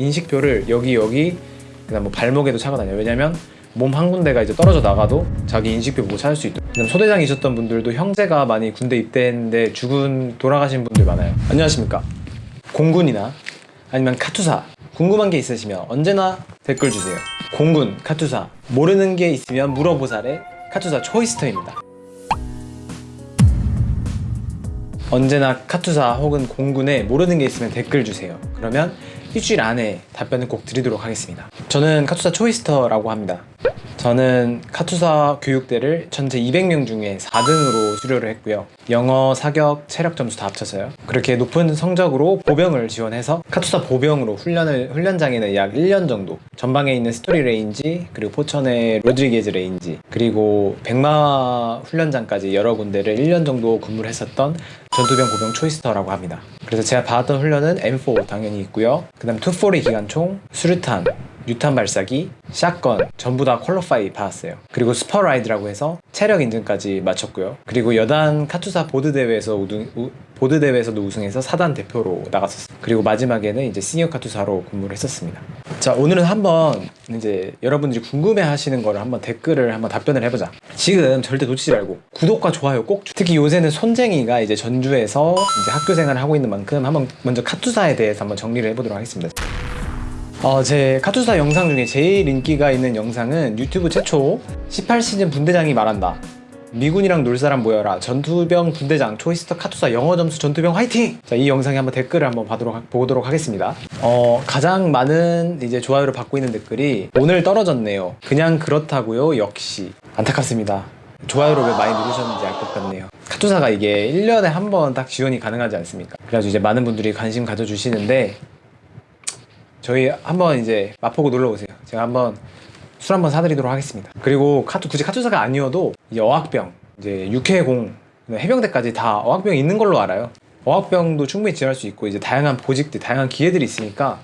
인식표를 여기 여기 그다음 뭐 발목에도 차고 다녀요. 왜냐면 몸 한 군데가 이제 떨어져 나가도 자기 인식표 보고 찾을 수 있도록. 소대장이셨던 분들도 형제가 많이 군대 입대했는데 죽은 돌아가신 분들 많아요. 안녕하십니까? 공군이나 아니면 카투사 궁금한 게 있으시면 언제나 댓글 주세요. 공군, 카투사 모르는 게 있으면 물어보살의 카투사 초이스터입니다. 언제나 카투사 혹은 공군에 모르는 게 있으면 댓글 주세요. 그러면 일주일 안에 답변을 꼭 드리도록 하겠습니다. 저는 카투사 초이스터라고 합니다. 저는 카투사 교육대를 전체 200명 중에 4등으로 수료를 했고요. 영어, 사격, 체력 점수 다 합쳐서요. 그렇게 높은 성적으로 보병을 지원해서 카투사 보병으로 훈련을 훈련장에는 약 1년 정도 전방에 있는 스토리 range 그리고 포천의 로드리게즈 range 그리고 백마 훈련장까지 여러 군데를 1년 정도 근무를 했었던 전투병 보병 초이스터라고 합니다. 그래서 제가 받았던 훈련은 M4 당연히 있고요. 그 다음 240 기관총, 수류탄, 유탄 발사기, shotgun 전부 다 qualify 받았어요. 그리고 Spur Ride라고 해서 체력 인증까지 마쳤고요. 그리고 여단 카투사 보드 대회에서 우등, 우, 보드 대회에서도 우승해서 사단 대표로 나갔었어요. 그리고 마지막에는 이제 시니어 카투사로 근무를 했었습니다. 자 오늘은 한번 이제 여러분들이 궁금해 하시는 거를 한번 댓글을 한번 답변을 해보자. 지금 절대 놓치지 말고 구독과 좋아요 꼭. 주- 특히 요새는 손쟁이가 이제 전주에서 이제 학교 생활을 하고 있는 만큼 한번 먼저 카투사에 대해서 한번 정리를 해보도록 하겠습니다. 어, 제 카투사 영상 중에 제일 인기가 있는 영상은 유튜브 최초 18시즌 분대장이 말한다. 미군이랑 놀 사람 모여라. 전투병 분대장 초이스터 카투사 영어 점수 전투병 화이팅! 자, 이 영상에 한번 댓글을 한번 보도록, 하- 보도록 하겠습니다. 어, 가장 많은 이제 좋아요를 받고 있는 댓글이 오늘 떨어졌네요. 그냥 그렇다고요. 역시 안타깝습니다. 좋아요를 왜 많이 누르셨는지 알 것 같네요. 카투사가 이게 1년에 한 번 딱 지원이 가능하지 않습니까? 그래가지고 이제 많은 분들이 관심 가져주시는데 저희 한번 이제 마포구 놀러 오세요. 제가 한번 술 한번 사드리도록 하겠습니다. 그리고 카투 굳이 카투사가 아니어도 이제 어학병, 이제 육해공, 해병대까지 다 어학병이 있는 걸로 알아요. 어학병도 충분히 지원할 수 있고 이제 다양한 보직들, 다양한 기회들이 있으니까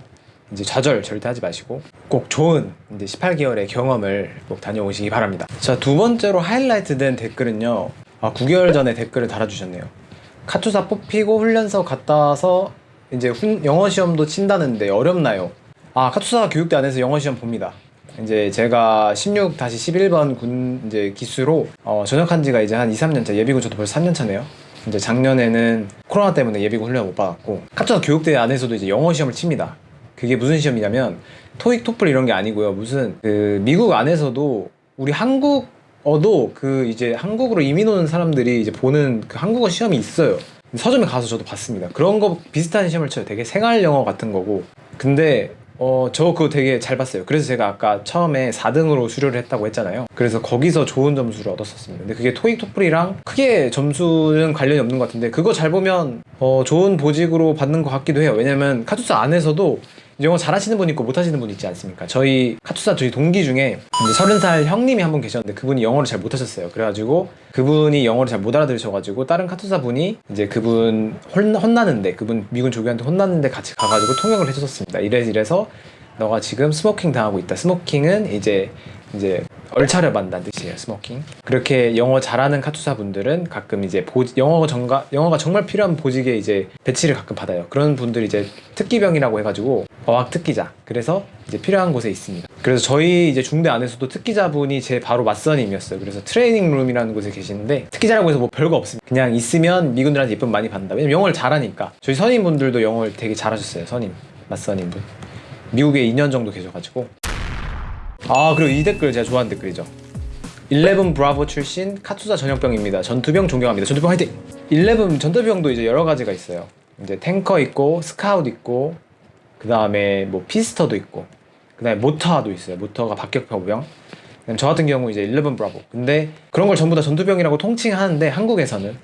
이제 좌절 절대 하지 마시고 꼭 좋은 이제 18개월의 경험을 꼭 다녀오시기 바랍니다. 자 두 번째로 하이라이트 된 댓글은요. 아 9개월 전에 댓글을 달아주셨네요. 카투사 뽑히고 훈련소 갔다 와서 이제 훈- 영어 시험도 친다는데 어렵나요? 아 카투사 교육대 안에서 영어 시험 봅니다. 이제 제가 16 다시 11번 군 이제 기수로 어, 전역한 지가 이제 한 2, 3년 차 예비군 저도 벌써 3년 차네요. 이제 작년에는 코로나 때문에 예비군 훈련 못 받았고 카투사 교육대 안에서도 이제 영어 시험을 칩니다. 그게 무슨 시험이냐면 토익, 토플 이런 게 아니고요. 무슨 그 미국 안에서도 우리 한국어도 그 이제 한국으로 이민 오는 사람들이 이제 보는 그 한국어 시험이 있어요. 서점에 가서 저도 봤습니다. 그런 거 비슷한 시험을 쳐요. 되게 생활 영어 같은 거고. 근데 어, 저 그거 되게 잘 봤어요. 그래서 제가 아까 처음에 4등으로 수료를 했다고 했잖아요. 그래서 거기서 좋은 점수를 얻었었습니다. 근데 그게 토익 토플이랑 크게 점수는 관련이 없는 것 같은데 그거 잘 보면 어, 좋은 보직으로 받는 것 같기도 해요. 왜냐면 카투사 안에서도 영어 잘하시는 분 있고 못하시는 분 있지 않습니까? 저희 카투사 저희 동기 중에 서른 살 형님이 한 분 계셨는데 그분이 영어를 잘 못하셨어요. 그래가지고 그분이 영어를 잘 못 알아들으셔가지고 다른 카투사 분이 이제 그분 혼, 혼나는데 그분 미군 조교한테 혼났는데 같이 가가지고 통역을 해줬었습니다. 이래서 이래서 너가 지금 smoking 당하고 있다. smoking은 이제 이제 얼차려 받는다는 뜻이에요. smoking. 그렇게 영어 잘하는 카투사 분들은 가끔 이제 보, 영어가 정가 영어가 정말 필요한 보직에 이제 배치를 가끔 받아요. 그런 분들이 이제 특기병이라고 해가지고 어학 특기자. 그래서 이제 필요한 곳에 있습니다. 그래서 저희 이제 중대 안에서도 특기자분이 제 바로 맞선임이었어요. 그래서 트레이닝 룸이라는 곳에 계시는데 특기자라고 해서 뭐 별거 없습니다. 그냥 있으면 미군들한테 예쁨 많이 받는다. 왜냐면 영어를 잘하니까. 저희 선임분들도 영어를 되게 잘하셨어요. 선임 맞선임분. 미국에 2년 정도 계셔가지고 아 그리고 이 댓글 제가 좋아하는 댓글이죠. 11 브라보 출신 카투사 전역병입니다. 전투병 존경합니다. 전투병 화이팅! 11 전투병도 이제 여러 가지가 있어요. 이제 탱커 있고 스카웃 있고 그 다음에 뭐 FISTer도 있고 그 다음에 모터도 있어요. mortar가 그다음에 저 같은 경우 이제 11 브라보. 근데 그런 걸 전부 다 전투병이라고 통칭하는데 한국에서는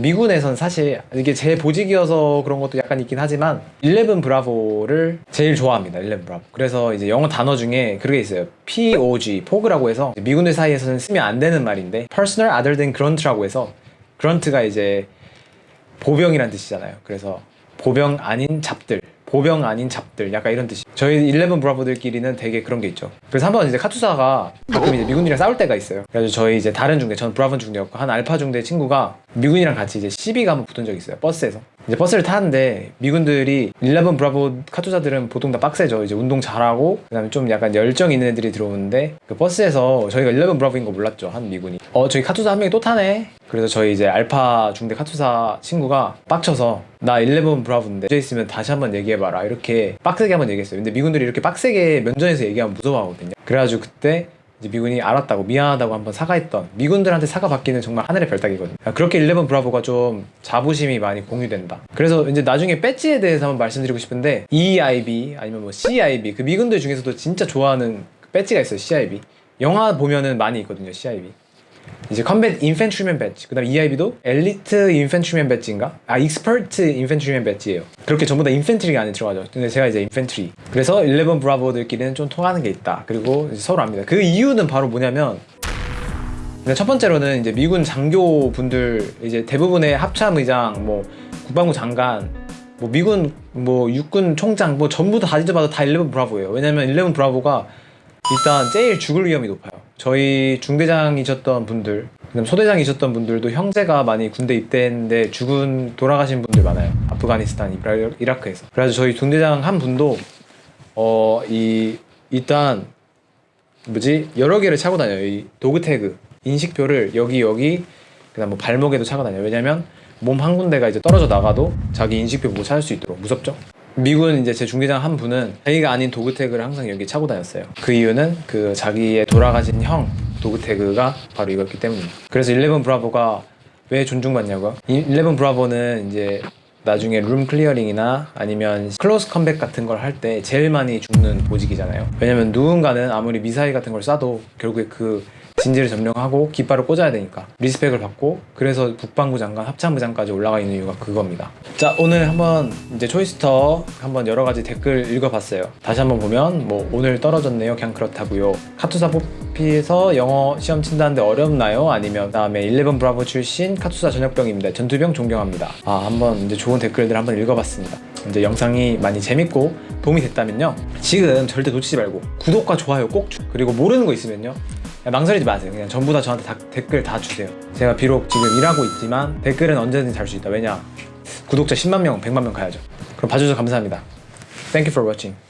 미군에서는 사실 이게 제 보직이어서 그런 것도 약간 있긴 하지만 11 Bravo를 제일 좋아합니다. 11 브라보. 그래서 이제 영어 단어 중에 그런 게 있어요. POG, pogue라고 해서 미군들 사이에서는 쓰면 안 되는 말인데 Personnel Other Than Grunt라고 해서 grunt가 이제 보병이란 뜻이잖아요. 그래서 보병 아닌 job들, 보병 아닌 job들, 약간 이런 뜻이. 저희 11 Bravo들끼리는 되게 그런 게 있죠. 그래서 한번 이제 카투사가 가끔 이제 미군이랑 싸울 때가 있어요. 그래서 저희 이제 다른 중대, 전 브라보 중대였고 한 알파 중대 친구가 미군이랑 같이 이제 시비가 한번 붙은 적이 있어요. 버스에서. 이제 버스를 타는데 미군들이 11 브라보 카투사들은 보통 다 빡세죠. 이제 운동 잘하고 그 다음에 좀 약간 열정 있는 애들이 들어오는데 그 버스에서 저희가 11 Bravo인 거 몰랐죠. 한 미군이. 어 저기 카투사 한 명이 또 타네. 그래서 저희 이제 알파 중대 카투사 친구가 빡쳐서 나 11 Bravo인데 이제 있으면 다시 한번 얘기해봐라 이렇게 빡세게 한번 얘기했어요. 근데 미군들이 이렇게 빡세게 면전에서 얘기하면 무서워하거든요. 그래가지고 그때 미군이 알았다고 미안하다고 한번 사과했던 미군들한테 사과받기는 정말 하늘의 별따기거든요. 그렇게 11 Bravo가 좀 자부심이 많이 공유된다. 그래서 이제 나중에 배지에 대해서 한번 말씀드리고 싶은데 EIB 아니면 뭐 CIB 그 미군들 중에서도 진짜 좋아하는 그 배지가 있어요. CIB 영화 보면은 많이 있거든요. CIB 이제 Combat Infantryman Badge 그 다음 EIB도 Elite Infantryman Badge인가? 아 Expert Infantryman Badge예요. 그렇게 전부 다 infantry가 안에 들어가죠. 근데 제가 이제 infantry 그래서 11 Bravo들끼리는 좀 통하는 게 있다. 그리고 이제 서로 압니다. 그 이유는 바로 뭐냐면 근데 첫 번째로는 이제 미군 장교 분들 이제 대부분의 합참 의장 뭐 국방부 장관 뭐 미군 뭐 육군 총장 뭐 전부 다 뒤져봐도 다11 브라보예요. 왜냐면 11 브라보가 일단 제일 죽을 위험이 높아요. 저희 중대장이셨던 분들, 소대장이셨던 분들도 형제가 많이 군대 입대했는데 죽은 돌아가신 분들 많아요. 아프가니스탄, 이라- 이라크에서. 그래서 저희 중대장 한 분도 어 이 일단 뭐지 여러 개를 차고 다녀요. 이 dog tag 인식표를 여기 여기 그다음 뭐 발목에도 차고 다녀요. 왜냐면 몸 한 군데가 이제 떨어져 나가도 자기 인식표 보고 찾을 수 있도록 무섭죠. 미군 이제 제 중대장 한 분은 자기가 아닌 dog tag를 항상 여기 차고 다녔어요. 그 이유는 그 자기의 돌아가신 형 dog tag가 바로 이거였기 때문입니다. 그래서 11 Bravo가 왜 존중받냐고요? 11 Bravo는 이제 나중에 room clearing이나 아니면 close combat 같은 걸 할 때 제일 많이 죽는 보직이잖아요. 왜냐면 누군가는 아무리 미사일 같은 걸 쏴도 결국에 그 진지를 점령하고 깃발을 꽂아야 되니까 리스펙을 받고 그래서 국방부 장관, 합참부 장까지 올라가 있는 이유가 그겁니다. 자 오늘 한번 이제 초이스터 한번 여러 가지 댓글 읽어봤어요. 다시 한번 보면 뭐 오늘 떨어졌네요. 그냥 그렇다고요. 카투사 뽑히에서 영어 시험 친다는데 어렵나요? 아니면 그다음에 11 브라보 출신 카투사 전역병입니다. 전투병 존경합니다. 아 한번 이제 좋은 댓글들 한번 읽어봤습니다. 이제 영상이 많이 재밌고 도움이 됐다면요. 지금 절대 놓치지 말고 구독과 좋아요 꼭 주- 그리고 모르는 거 있으면요. 망설이지 마세요. 그냥 전부 다 저한테 다- 댓글 다 주세요. 제가 비록 지금 일하고 있지만 댓글은 언제든지 달 수 있다. 왜냐? 구독자 10만 명, 100만 명 가야죠. 그럼 봐주셔서 감사합니다. Thank you for watching.